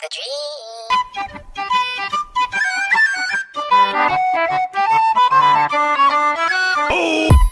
the dream. Oh!